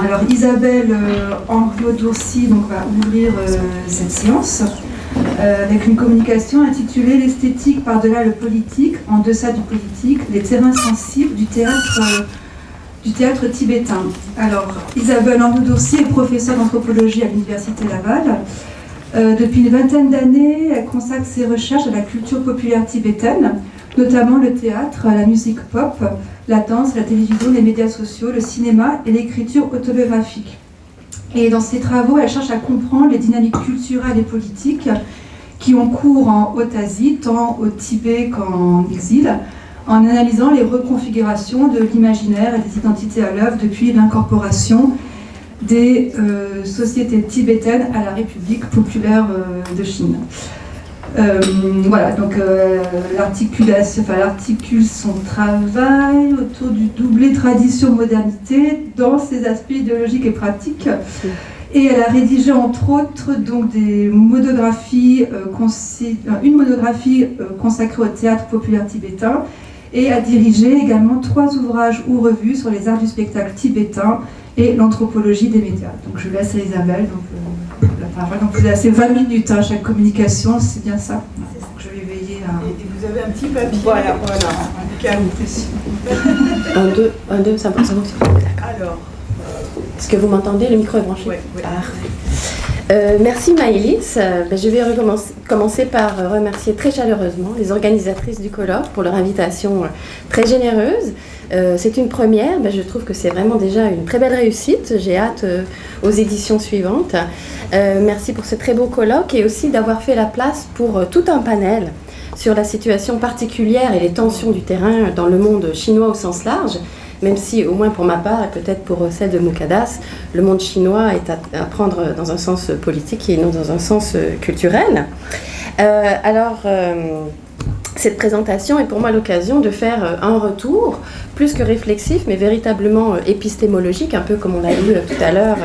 Alors Isabelle euh, Henriot-Dourcy va ouvrir euh, cette séance euh, avec une communication intitulée L'esthétique par-delà le politique, en deçà du politique, les terrains sensibles du théâtre, du théâtre tibétain. Alors Isabelle Henriot-Dourcy est professeure d'anthropologie à l'Université Laval. Euh, depuis une vingtaine d'années, elle consacre ses recherches à la culture populaire tibétaine, notamment le théâtre, la musique pop, la danse, la télévision, les médias sociaux, le cinéma et l'écriture autobiographique. Et dans ses travaux, elle cherche à comprendre les dynamiques culturelles et politiques qui ont cours en Haute-Asie, tant au Tibet qu'en exil, en analysant les reconfigurations de l'imaginaire et des identités à l'œuvre depuis l'incorporation des euh, sociétés tibétaines à la République populaire euh, de Chine. Euh, voilà, donc euh, l'articulation, enfin, l'articule son travail autour du doublé tradition-modernité dans ses aspects idéologiques et pratiques. Et elle a rédigé entre autres donc, des monographies, une monographie consacrée au théâtre populaire tibétain et a dirigé également trois ouvrages ou revues sur les arts du spectacle tibétain et l'anthropologie des médias. Donc je laisse à Isabelle donc, euh, la parole. Donc vous avez assez 20 minutes à chaque communication, c'est bien ça? Donc, je vais veiller à... Et et vous avez un petit papier? Voilà, voilà. cas précis. Un, deux, un, deux, ça. D'accord. Alors, Est-ce que vous m'entendez? Le micro est branché Ouais, ouais. Parfait. Euh, merci Maëlys. Euh, ben, je vais commencer par euh, remercier très chaleureusement les organisatrices du colloque pour leur invitation euh, très généreuse. Euh, c'est une première, Ben, je trouve que c'est vraiment déjà une très belle réussite. J'ai hâte euh, aux éditions suivantes. Euh, merci pour ce très beau colloque et aussi d'avoir fait la place pour tout un panel sur la situation particulière et les tensions du terrain dans le monde chinois au sens large, même si, au moins pour ma part, et peut-être pour celle de Mukadas, le monde chinois est à, prendre dans un sens politique et non dans un sens culturel. Alors, cette présentation est pour moi l'occasion de faire euh, un retour, plus que réflexif, mais véritablement euh, épistémologique, un peu comme on l'a vu euh, tout à l'heure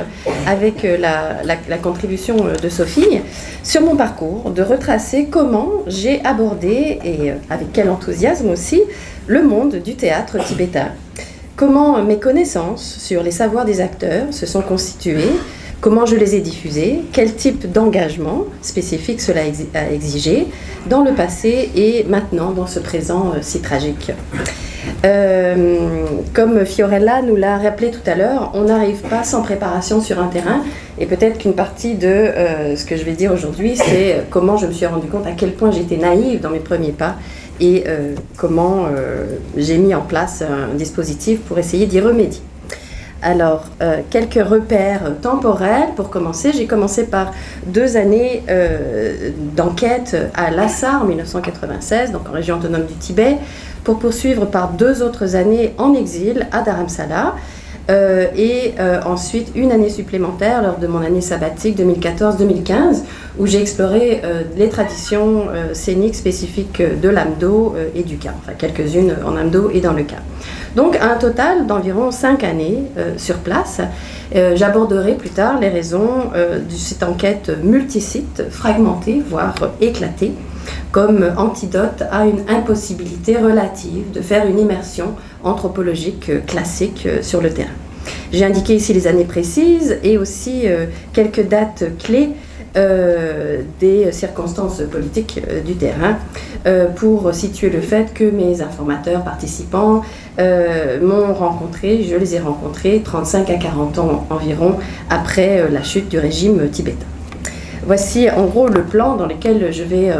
avec la, la- contribution de Sophie, sur mon parcours, de retracer comment j'ai abordé, et avec quel enthousiasme aussi, le monde du théâtre tibétain. Comment mes connaissances sur les savoirs des acteurs se sont constituées, comment je les ai diffusés, quel type d'engagement spécifique cela a exigé dans le passé et maintenant dans ce présent euh, si tragique. Euh, comme Fiorella nous l'a rappelé tout à l'heure, on n'arrive pas sans préparation sur un terrain. Et peut-être qu'une partie de euh, ce que je vais dire aujourd'hui, c'est comment je me suis rendu compte à quel point j'étais naïve dans mes premiers pas et comment j'ai mis en place un dispositif pour essayer d'y remédier. Alors, euh, quelques repères temporels pour commencer. J'ai commencé par deux années euh, d'enquête à Lhasa en 1996, donc en région autonome du Tibet, pour poursuivre par deux autres années en exil à Dharamsala. euh, et ensuite une année supplémentaire lors de mon année sabbatique 2014-2015 où j'ai exploré les traditions scéniques spécifiques de l'Amdo et du Ka, enfin quelques-unes en Amdo et dans le Ka. Donc un total d'environ cinq années euh, sur place. Euh, J'aborderai plus tard les raisons euh, de cette enquête multisite, fragmentée, voire éclatée, comme antidote à une impossibilité relative de faire une immersion anthropologique classique sur le terrain. J'ai indiqué ici les années précises et aussi quelques dates clés euh, des circonstances politiques euh, du terrain euh, pour situer le fait que mes informateurs participants m'ont rencontré, je les ai rencontrés 35 à 40 ans environ après la chute du régime tibétain. Voici en gros le plan dans lequel je vais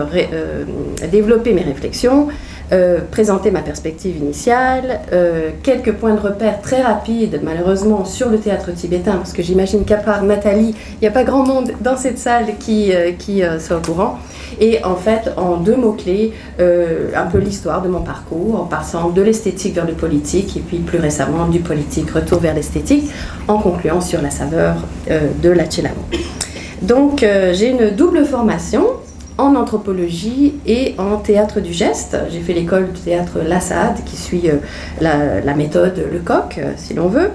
développer mes réflexions, euh, présenter ma perspective initiale, euh, quelques points de repère très rapides malheureusement sur le théâtre tibétain, parce que j'imagine qu'à part Nathalie, il n'y a pas grand monde dans cette salle qui, euh, qui soit au courant. Et en fait, en deux mots-clés, un peu l'histoire de mon parcours, en passant de l'esthétique vers le politique, et puis plus récemment du politique retour vers l'esthétique, en concluant sur la saveur de la Chelamo. Donc, j'ai une double formation en anthropologie et en théâtre du geste. J'ai fait l'école du théâtre Lassade qui suit euh, la, méthode Lecoq, euh, si l'on veut.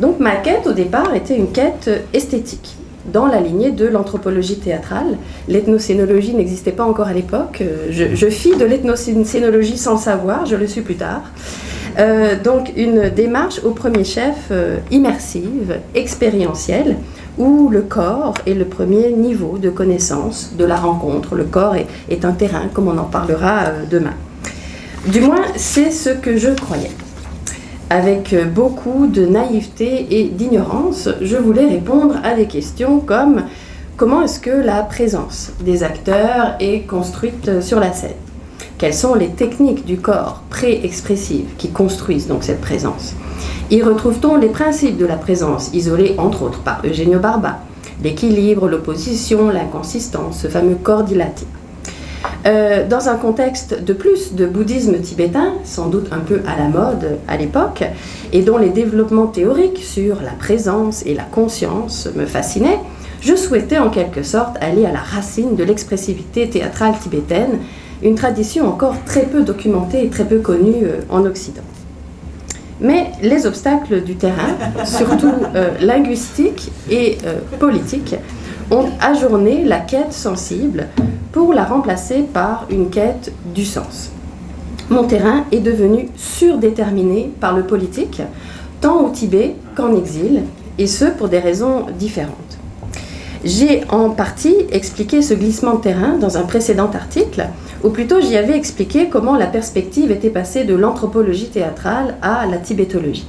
Donc, ma quête au départ était une quête esthétique dans la lignée de l'anthropologie théâtrale. L'ethnocénologie n'existait pas encore à l'époque. Euh, Je, je fis de l'ethnocénologie sans le savoir, je le suis plus tard. donc une démarche au premier chef immersive, expérientielle, où le corps est le premier niveau de connaissance de la rencontre. Le corps est, un terrain, comme on en parlera demain. Du moins, c'est ce que je croyais. Avec beaucoup de naïveté et d'ignorance, je voulais répondre à des questions comme comment est-ce que la présence des acteurs est construite sur la scène? Quelles sont les techniques du corps pré-expressives qui construisent donc cette présence? Y retrouve-t-on les principes de la présence, isolés entre autres par Eugenio Barba L'équilibre, l'opposition, l'inconsistance, ce fameux corps dilaté? Euh, dans un contexte de plus de bouddhisme tibétain, sans doute un peu à la mode à l'époque, et dont les développements théoriques sur la présence et la conscience me fascinaient, je souhaitais en quelque sorte aller à la racine de l'expressivité théâtrale tibétaine, une tradition encore très peu documentée et très peu connue euh, en Occident. Mais les obstacles du terrain, surtout euh, linguistiques et politiques, ont ajourné la quête sensible pour la remplacer par une quête du sens. Mon terrain est devenu surdéterminé par le politique, tant au Tibet qu'en exil, et ce pour des raisons différentes. J'ai en partie expliqué ce glissement de terrain dans un précédent article, ou plutôt j'y avais expliqué comment la perspective était passée de l'anthropologie théâtrale à la tibétologie.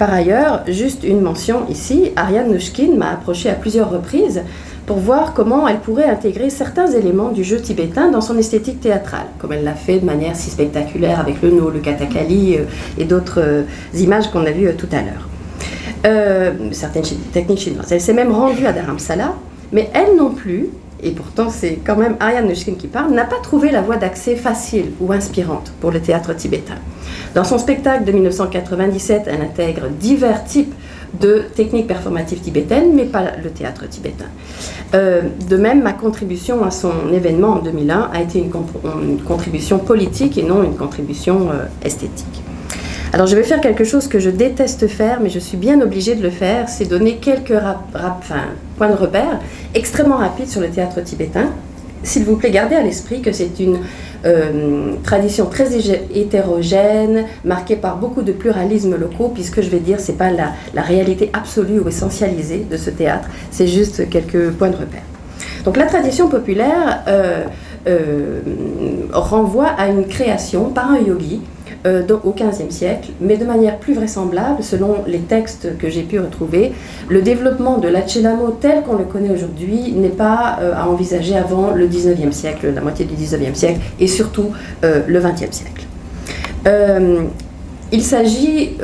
Par ailleurs, juste une mention ici, Ariane Nushkin m'a approché à plusieurs reprises pour voir comment elle pourrait intégrer certains éléments du jeu tibétain dans son esthétique théâtrale, comme elle l'a fait de manière si spectaculaire avec le no, le katakali euh, et d'autres euh, images qu'on a vues euh, tout à l'heure. certaines techniques chinoises. Elle s'est même rendue à Dharamsala, mais elle non plus et pourtant c'est quand même Ariane Nushkin qui parle, n'a pas trouvé la voie d'accès facile ou inspirante pour le théâtre tibétain. Dans son spectacle de 1997, elle intègre divers types de techniques performatives tibétaines, mais pas le théâtre tibétain. Euh, de même, ma contribution à son événement en 2001 a été une, contribution politique et non une contribution euh, esthétique. Alors je vais faire quelque chose que je déteste faire, mais je suis bien obligée de le faire, c'est donner quelques points de repère extrêmement rapides sur le théâtre tibétain. S'il vous plaît, gardez à l'esprit que c'est une euh, tradition très hétérogène, marquée par beaucoup de pluralisme locaux, puisque je vais dire, ce n'est pas la, réalité absolue ou essentialisée de ce théâtre, c'est juste quelques points de repère. Donc la tradition populaire euh, euh, renvoie à une création par un yogi euh, au XVe siècle, mais de manière plus vraisemblable, selon les textes que j'ai pu retrouver, le développement de l'Achelamo tel qu'on le connaît aujourd'hui n'est pas euh, à envisager avant le XIXe siècle, la moitié du XIXe siècle, et surtout euh, le XXe siècle. Il s'agit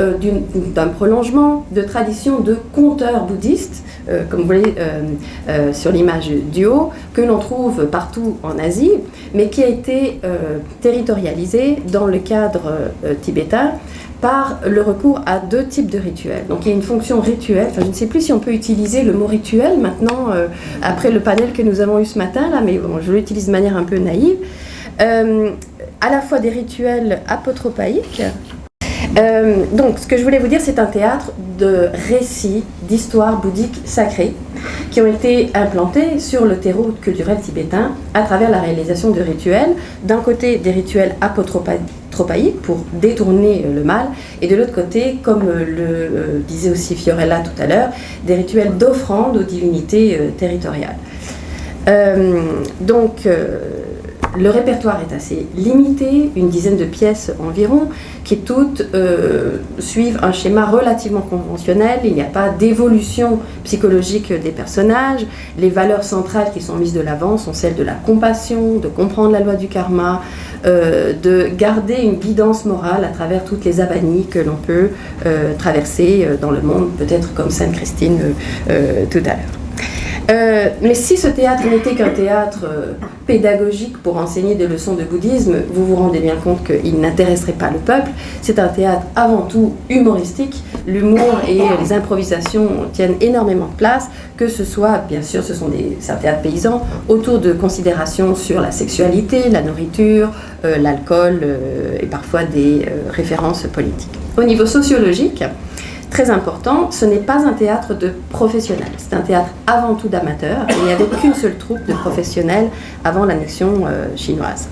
d'un prolongement de traditions de conteurs bouddhistes euh, comme vous voyez euh, euh, sur l'image du haut, que l'on trouve partout en Asie, mais qui a été territorialisé dans le cadre tibétain par le recours à deux types de rituels. Donc il y a une fonction rituelle, enfin je ne sais plus si on peut utiliser le mot rituel maintenant, après le panel que nous avons eu ce matin, là, mais je l'utilise de manière un peu naïve, à la fois des rituels apotropaïques, euh, donc, ce que je voulais vous dire, c'est un théâtre de récits, d'histoires bouddhiques sacrées qui ont été implantés sur le terreau culturel tibétain à travers la réalisation de rituels. D'un côté, des rituels apotropaïques pour détourner le mal, et de l'autre côté, comme le euh, disait aussi Fiorella tout à l'heure, des rituels d'offrande aux divinités euh, territoriales. donc, le répertoire est assez limité, une dizaine de pièces environ, qui toutes euh, suivent un schéma relativement conventionnel. Il n'y a pas d'évolution psychologique des personnages. Les valeurs centrales qui sont mises de l'avant sont celles de la compassion, de comprendre la loi du karma, euh, de garder une guidance morale à travers toutes les avanies que l'on peut euh, traverser dans le monde, peut-être comme Sainte Christine tout à l'heure. Euh, mais si ce théâtre n'était qu'un théâtre euh, pédagogique pour enseigner des leçons de bouddhisme, vous vous rendez bien compte qu'il n'intéresserait pas le peuple. C'est un théâtre avant tout humoristique. L'humour et les improvisations tiennent énormément de place, que ce soit, bien sûr, ce sont des, un théâtre paysan, autour de considérations sur la sexualité, la nourriture, euh, l'alcool et parfois des références politiques. Au niveau sociologique, très important, ce n'est pas un théâtre de professionnels, c'est un théâtre avant tout d'amateurs, et il n'y avait qu'une seule troupe de professionnels avant l'annexion euh, chinoise.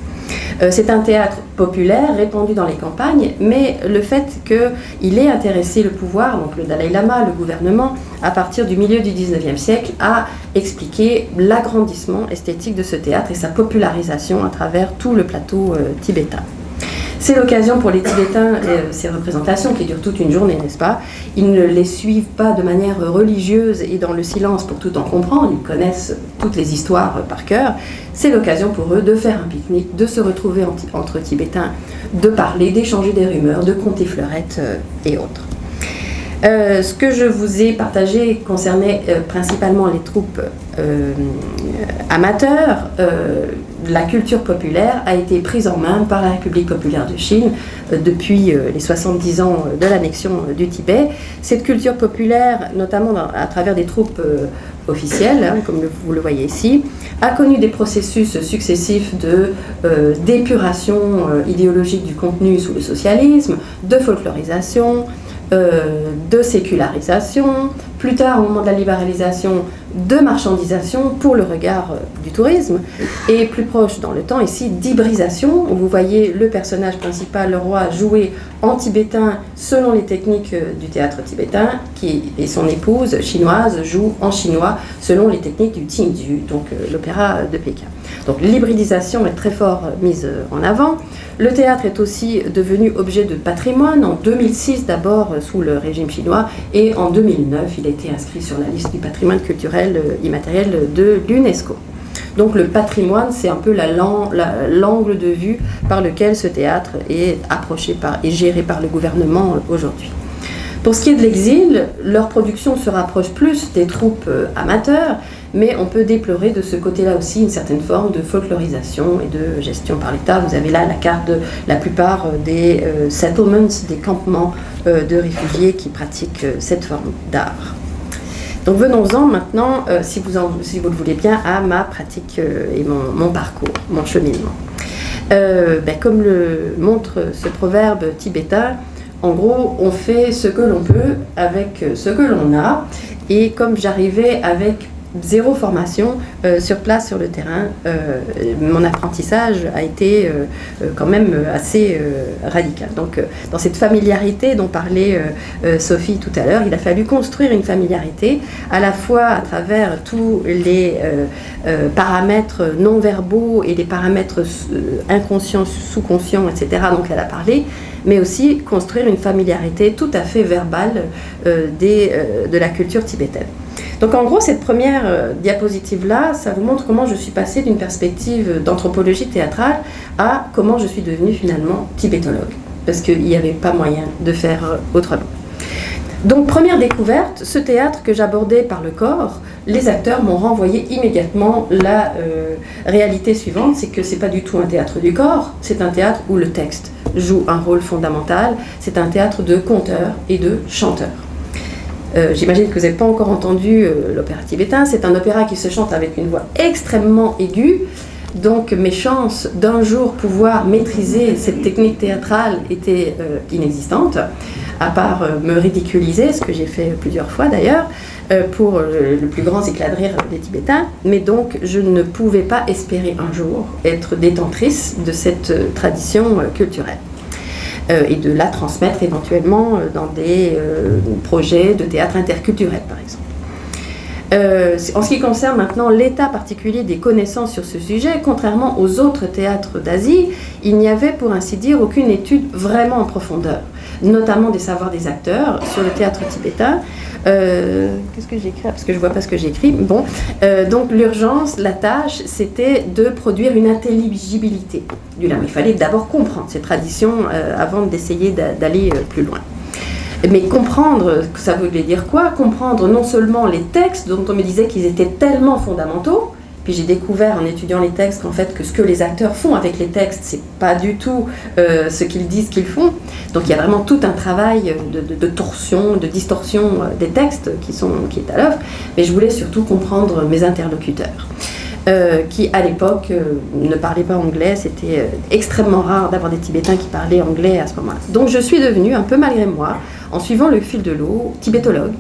Euh, c'est un théâtre populaire, répandu dans les campagnes, mais le fait qu'il ait intéressé le pouvoir, donc le Dalai Lama, le gouvernement, à partir du milieu du 19e siècle, a expliqué l'agrandissement esthétique de ce théâtre et sa popularisation à travers tout le plateau euh, tibétain. C'est l'occasion pour les Tibétains, euh, ces représentations qui durent toute une journée, n'est-ce pas Ils ne les suivent pas de manière religieuse et dans le silence pour tout en comprendre, ils connaissent toutes les histoires par cœur. C'est l'occasion pour eux de faire un pique-nique, de se retrouver entre Tibétains, de parler, d'échanger des rumeurs, de compter fleurettes euh, et autres. Euh, ce que je vous ai partagé concernait principalement les troupes amateurs la culture populaire a été prise en main par la République populaire de Chine euh, depuis euh, les 70 ans de l'annexion euh, du Tibet. Cette culture populaire, notamment à travers des troupes officielles, hein, comme vous le voyez ici, a connu des processus successifs de d'épuration idéologique du contenu sous le socialisme, de folklorisation, de sécularisation, plus tard au moment de la libéralisation, de marchandisation pour le regard euh, du tourisme, et plus proche dans le temps ici d'hybridation, où vous voyez le personnage principal, le roi, jouer en tibétain selon les techniques euh, du théâtre tibétain, qui, et son épouse chinoise joue en chinois selon les techniques du Tingdu, donc euh, l'opéra de Pékin. Donc l'hybridisation est très fort mise en avant. Le théâtre est aussi devenu objet de patrimoine, en 2006 d'abord sous le régime chinois, et en 2009 il a été inscrit sur la liste du patrimoine culturel euh, immatériel de l'UNESCO. Donc le patrimoine, c'est un peu l'angle de vue par lequel ce théâtre est approché par, et géré par le gouvernement euh, aujourd'hui. Pour ce qui est de l'exil, leur production se rapproche plus des troupes euh, amateurs, mais on peut déplorer de ce côté-là aussi une certaine forme de folklorisation et de gestion par l'État. Vous avez là la carte de la plupart des settlements, des campements de réfugiés qui pratiquent cette forme d'art. Donc venons-en maintenant, euh, si, vous le voulez bien, à ma pratique euh, et mon, parcours, mon cheminement. Euh, ben, comme le montre ce proverbe tibétain, en gros, on fait ce que l'on peut avec ce que l'on a. Et comme j'arrivais avec zéro formation euh, sur place sur le terrain. Euh, mon apprentissage a été euh, quand même assez radical. Donc dans cette familiarité dont parlait Sophie tout à l'heure, il a fallu construire une familiarité à la fois à travers tous les paramètres non verbaux et les paramètres inconscients, sous-conscients, etc. Donc elle a parlé mais aussi construire une familiarité tout à fait verbale des, de la culture tibétaine. Donc en gros, cette première euh, diapositive-là, ça vous montre comment je suis passée d'une perspective d'anthropologie théâtrale à comment je suis devenue finalement tibétologue, parce qu'il n'y avait pas moyen de faire euh, autrement. Donc première découverte, ce théâtre que j'abordais par le corps, les acteurs m'ont renvoyé immédiatement la euh, réalité suivante, c'est que c'est pas du tout un théâtre du corps, c'est un théâtre où le texte joue un rôle fondamental, c'est un théâtre de conteurs et de chanteurs. Euh, j'imagine que vous n'avez pas encore entendu euh, l'opéra tibétain. C'est un opéra qui se chante avec une voix extrêmement aiguë. Donc mes chances d'un jour pouvoir maîtriser cette technique théâtrale étaient euh, inexistantes, à part me ridiculiser, ce que j'ai fait plusieurs fois d'ailleurs, pour le plus grand éclat de rire des Tibétains. Mais donc je ne pouvais pas espérer un jour être détentrice de cette tradition culturelle. Euh, et de la transmettre éventuellement euh, dans des euh, projets de théâtre interculturel, par exemple. en ce qui concerne maintenant l'état particulier des connaissances sur ce sujet, contrairement aux autres théâtres d'Asie, il n'y avait pour ainsi dire aucune étude vraiment en profondeur, notamment des savoirs des acteurs sur le théâtre tibétain, qu'est-ce que j'écris? Parce que je vois pas ce que j'écris. Bon, euh, donc l'urgence, la tâche, c'était de produire une intelligibilité du. Il fallait d'abord comprendre ces traditions euh, avant d'essayer d'aller plus loin. Mais comprendre, ça voulait dire quoi? Comprendre non seulement les textes dont on me disait qu'ils étaient tellement fondamentaux, puis j'ai découvert en étudiant les textes qu'en fait que ce que les acteurs font avec les textes, c'est pas du tout euh, ce qu'ils disent qu'ils font. Donc il y a vraiment tout un travail de, torsion, de distorsion euh, des textes qui, sont, qui est à l'œuvre. Mais je voulais surtout comprendre mes interlocuteurs. Euh, qui à l'époque ne parlaient pas anglais. C'était extrêmement rare d'avoir des Tibétains qui parlaient anglais à ce moment-là. Donc je suis devenue, un peu malgré moi, en suivant le fil de l'eau, tibétologue,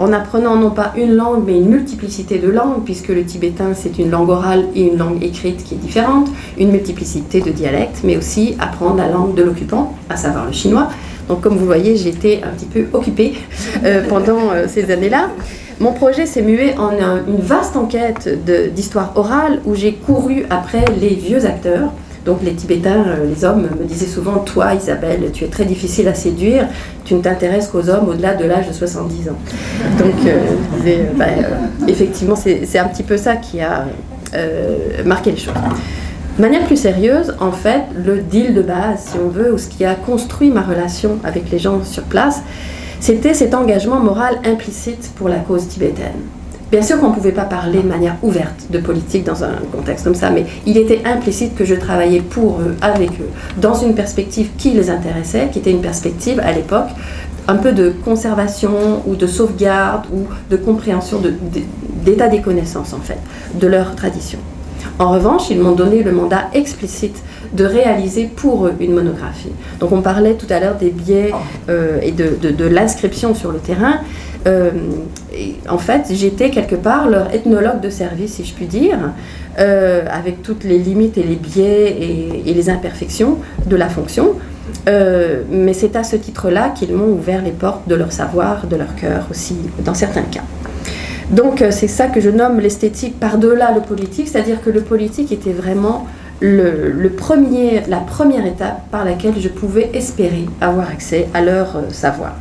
en apprenant non pas une langue, mais une multiplicité de langues, puisque le tibétain, c'est une langue orale et une langue écrite qui est différente, une multiplicité de dialectes, mais aussi apprendre la langue de l'occupant, à savoir le chinois. Donc comme vous voyez, été un petit peu occupée euh, pendant euh, ces années-là. Mon projet s'est mué en une vaste enquête d'histoire orale où j'ai couru après les vieux acteurs, donc les Tibétains, euh, les hommes me disaient souvent, toi Isabelle, tu es très difficile à séduire, tu ne t'intéresses qu'aux hommes au-delà de l'âge de 70 ans. Donc euh, euh, bah, effectivement, c'est un petit peu ça qui a marqué les choses. De manière plus sérieuse, en fait, le deal de base, si on veut, ou ce qui a construit ma relation avec les gens sur place, c'était cet engagement moral implicite pour la cause tibétaine. Bien sûr qu'on ne pouvait pas parler de manière ouverte de politique dans un contexte comme ça, mais il était implicite que je travaillais pour eux, avec eux, dans une perspective qui les intéressait, qui était une perspective à l'époque un peu de conservation ou de sauvegarde ou de compréhension d'état des connaissances en fait, de leur tradition. En revanche, ils m'ont donné le mandat explicite de réaliser pour eux une monographie. Donc on parlait tout à l'heure des biais euh, et de, de l'inscription sur le terrain. Euh, en fait, j'étais quelque part leur ethnologue de service, si je puis dire, euh, avec toutes les limites et les biais et, les imperfections de la fonction. Euh, mais c'est à ce titre-là qu'ils m'ont ouvert les portes de leur savoir, de leur cœur aussi, dans certains cas. Donc c'est ça que je nomme l'esthétique par-delà le politique, c'est-à-dire que le politique était vraiment le, premier, la première étape par laquelle je pouvais espérer avoir accès à leur savoir.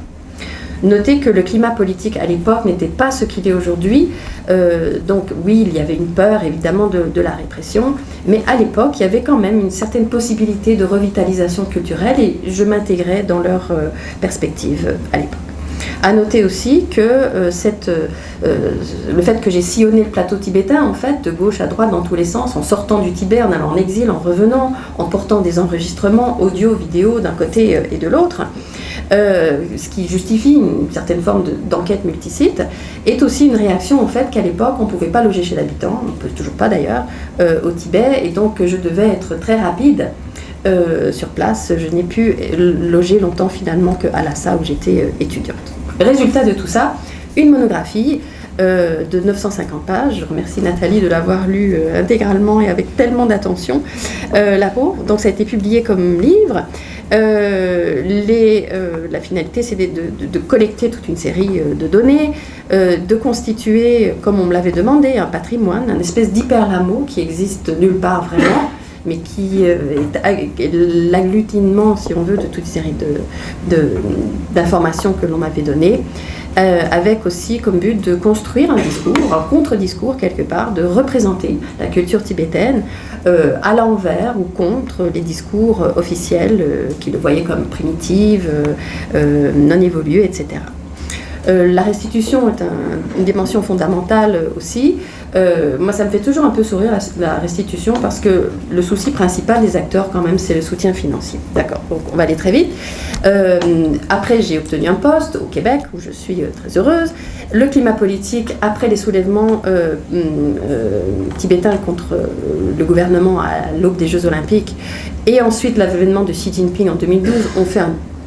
Notez que le climat politique à l'époque n'était pas ce qu'il est aujourd'hui. Euh, donc oui, il y avait une peur évidemment de, la répression, mais à l'époque, il y avait quand même une certaine possibilité de revitalisation culturelle et je m'intégrais dans leur euh, perspective euh, à l'époque. À noter aussi que cette, le fait que j'ai sillonné le plateau tibétain, en fait, de gauche à droite, dans tous les sens, en sortant du Tibet, en allant en exil, en revenant, en portant des enregistrements audio, vidéo d'un côté et de l'autre, euh, ce qui justifie une certaine forme d'enquête multisite, est aussi une réaction au fait qu'à l'époque, on ne pouvait pas loger chez l'habitant, on ne peut toujours pas d'ailleurs, euh, au Tibet, et donc je devais être très rapide euh, sur place. Je n'ai pu loger longtemps finalement qu'à Lhasa où j'étais étudiante. Résultat de tout ça, une monographie de 950 pages. Je remercie Nathalie de l'avoir lu intégralement et avec tellement d'attention, la pauvre. Donc ça a été publié comme livre. Euh, euh, la finalité, c'est de, collecter toute une série euh, de données, de constituer, comme on me l'avait demandé, un patrimoine, un espèce d'hyperlamo qui existe nulle part vraiment, mais qui est l'agglutinement, si on veut, de toute une série d'informations que l'on m'avait données. Euh, avec aussi comme but de construire un discours, un contre-discours quelque part, de représenter la culture tibétaine euh, à l'envers ou contre les discours officiels euh, qui le voyaient comme primitive, non évoluée, etc. la restitution est une dimension fondamentale aussi. Moi, ça me fait toujours un peu sourire la, restitution parce que le souci principal des acteurs, quand même, c'est le soutien financier. D'accord, donc on va aller très vite. Euh, après, j'ai obtenu un poste au Québec où je suis euh, très heureuse. Le climat politique, après les soulèvements euh, tibétains contre le gouvernement à l'aube des Jeux Olympiques, et ensuite l'avènement de Xi Jinping en 2012, ont fait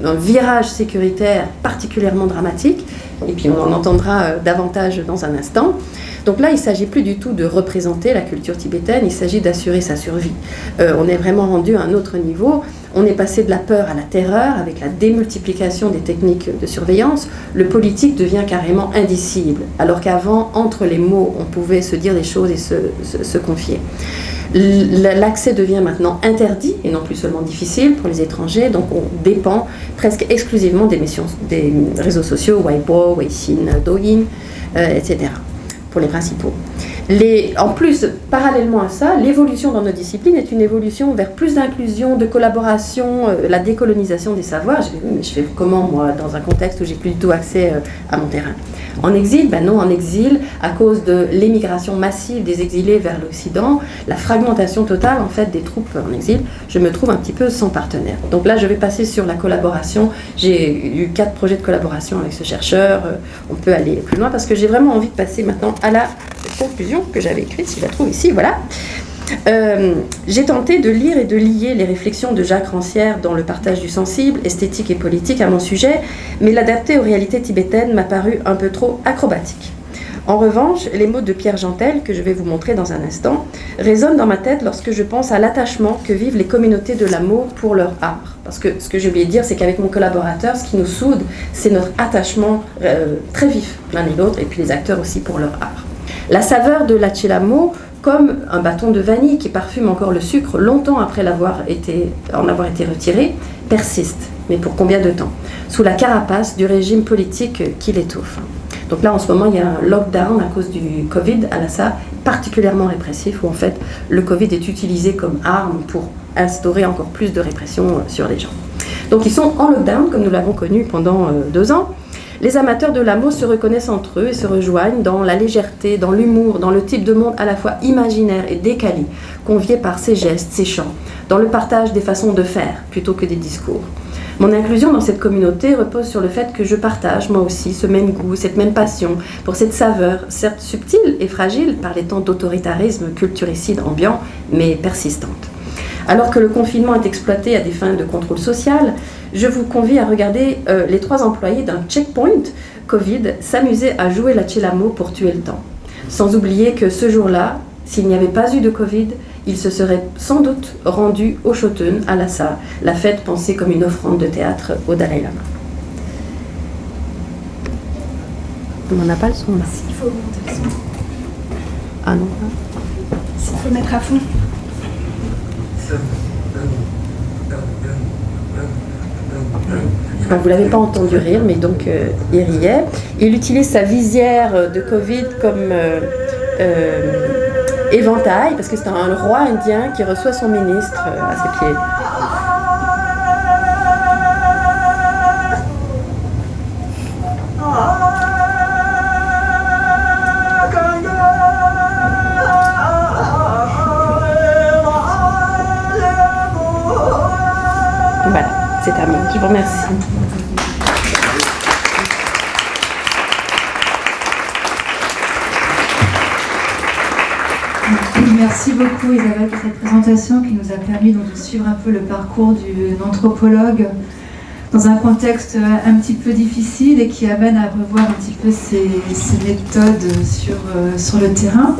un virage sécuritaire particulièrement dramatique. Et puis on en entendra davantage dans un instant. Donc là, il ne s'agit plus du tout de représenter la culture tibétaine, il s'agit d'assurer sa survie. on est vraiment rendu à un autre niveau. On est passé de la peur à la terreur avec la démultiplication des techniques de surveillance. Le politique devient carrément indicible, alors qu'avant, entre les mots, on pouvait se dire des choses et se, confier. L'accès devient maintenant interdit et non plus seulement difficile pour les étrangers, donc on dépend presque exclusivement des, des réseaux sociaux, Weibo, Weixin, Douyin, euh, etc., pour les principaux en plus, parallèlement à ça, l'évolution dans nos disciplines est une évolution vers plus d'inclusion, de collaboration, euh, la décolonisation des savoirs. Je, mais je fais comment, moi, dans un contexte où j'ai plus du tout accès euh, à mon terrain En exil Ben non, en exil, à cause de l'émigration massive des exilés vers l'Occident, la fragmentation totale, en fait, des troupes en exil, je me trouve un petit peu sans partenaire. Donc là, je vais passer sur la collaboration. J'ai eu quatre projets de collaboration avec ce chercheur. Euh, on peut aller plus loin parce que j'ai vraiment envie de passer maintenant à la conclusion que j'avais écrite, si je la trouve ici, voilà. Euh, j'ai tenté de lire et de lier les réflexions de Jacques Rancière dans le partage du sensible, esthétique et politique à mon sujet, mais l'adapter aux réalités tibétaines m'a paru un peu trop acrobatique. En revanche, les mots de Pierre Jantel, que je vais vous montrer dans un instant, résonnent dans ma tête lorsque je pense à l'attachement que vivent les communautés de l'amour pour leur art. Parce que ce que j'ai oublié de dire, c'est qu'avec mon collaborateur, ce qui nous soude, c'est notre attachement euh, très vif l'un et l'autre, et puis les acteurs aussi pour leur art. La saveur de l'achilamo, comme un bâton de vanille qui parfume encore le sucre longtemps après l'avoir été, en avoir été retiré, persiste. Mais pour combien de temps? Sous la carapace du régime politique qui l'étouffe. Donc là, en ce moment, il y a un lockdown à cause du Covid à Lhasa, particulièrement répressif, où en fait le Covid est utilisé comme arme pour instaurer encore plus de répression sur les gens. Donc ils sont en lockdown, comme nous l'avons connu pendant euh, deux ans. Les amateurs de l'amour se reconnaissent entre eux et se rejoignent dans la légèreté, dans l'humour, dans le type de monde à la fois imaginaire et décalé, convié par ses gestes, ses chants, dans le partage des façons de faire plutôt que des discours. Mon inclusion dans cette communauté repose sur le fait que je partage moi aussi ce même goût, cette même passion pour cette saveur, certes subtile et fragile par les temps d'autoritarisme culturicide ambiant, mais persistante. Alors que le confinement est exploité à des fins de contrôle social, je vous convie à regarder euh, les trois employés d'un checkpoint Covid s'amuser à jouer la chelamo pour tuer le temps. Sans oublier que ce jour-là, s'il n'y avait pas eu de Covid, il se serait sans doute rendu au Shoten, à Lhasa, la fête pensée comme une offrande de théâtre au Dalai Lama. On n'a pas le son là. Il faut monter le son. Ah non. Il faut mettre à fond. Vous l'avez pas entendu rire, mais donc euh, il riait. Il utilise sa visière de Covid comme euh, euh, éventail, parce que c'est un roi indien qui reçoit son ministre à ses pieds. C'est terminé. Je vous remercie. Merci beaucoup Isabelle pour cette présentation qui nous a permis donc de suivre un peu le parcours d'une anthropologue dans un contexte un petit peu difficile et qui amène à revoir un petit peu ses, ses méthodes sur, euh, sur le terrain.